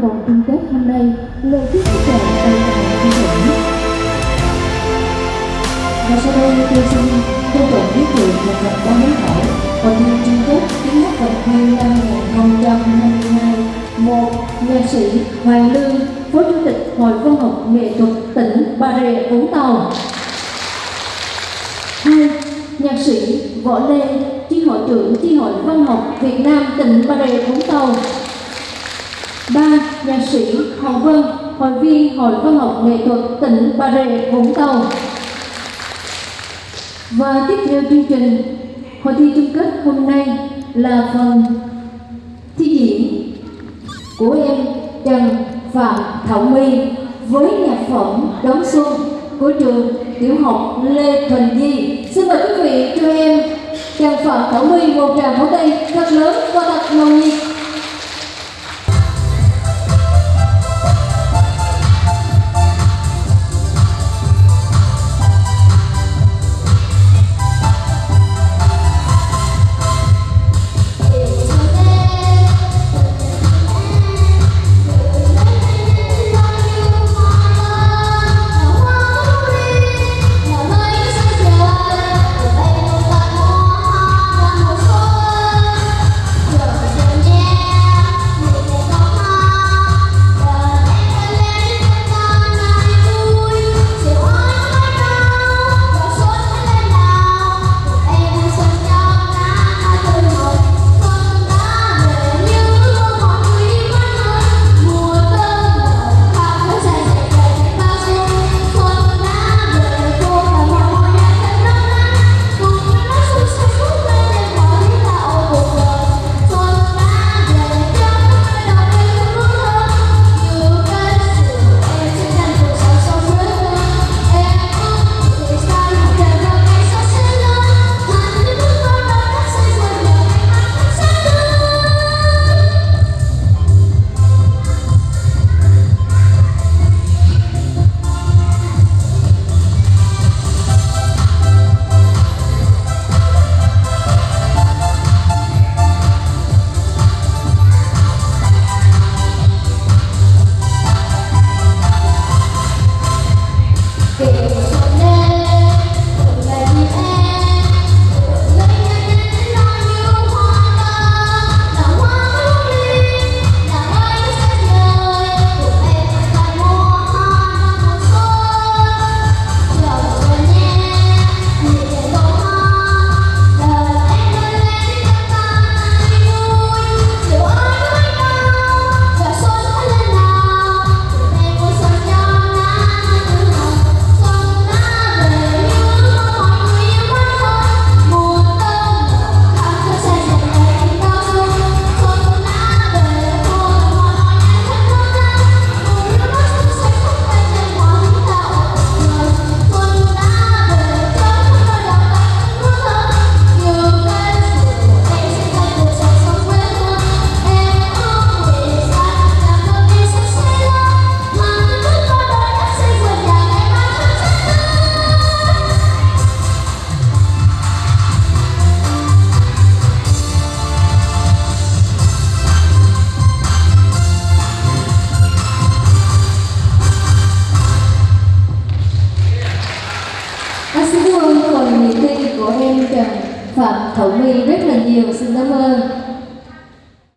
trong vòng chung kết hôm nay, lời chúc sức khỏe tay tài thi hưởng và sau đây, tôi xin trân trọng giới thiệu một vòng ba mối hỏi và thi chung kết tiếng hát vòng thi năm 2022 một nhạc sĩ Hoàng Lương phó chủ tịch hội văn học nghệ thuật tỉnh Bà Rịa Vũng Tàu. Hai nhạc sĩ võ lê chi hội trưởng chi hội văn học việt nam tỉnh bà rịa vũng tàu nhạc sĩ Hồng Vân hội viên hội văn học nghệ thuật tỉnh Bà Rịa Vũng Tàu và tiếp theo chương trình, hội thi chung kết hôm nay là phần thi diễn của em Trần Phạm Thảo My với nhạc phẩm Đón Xuân của trường tiểu học Lê Thành Di. Xin mời quý vị cho em Trần Phạm Thảo My một tràng pháo tay thật lớn và thật nồng nhiệt. Của em Trần Phạm Thảo My rất là nhiều. Xin cảm ơn.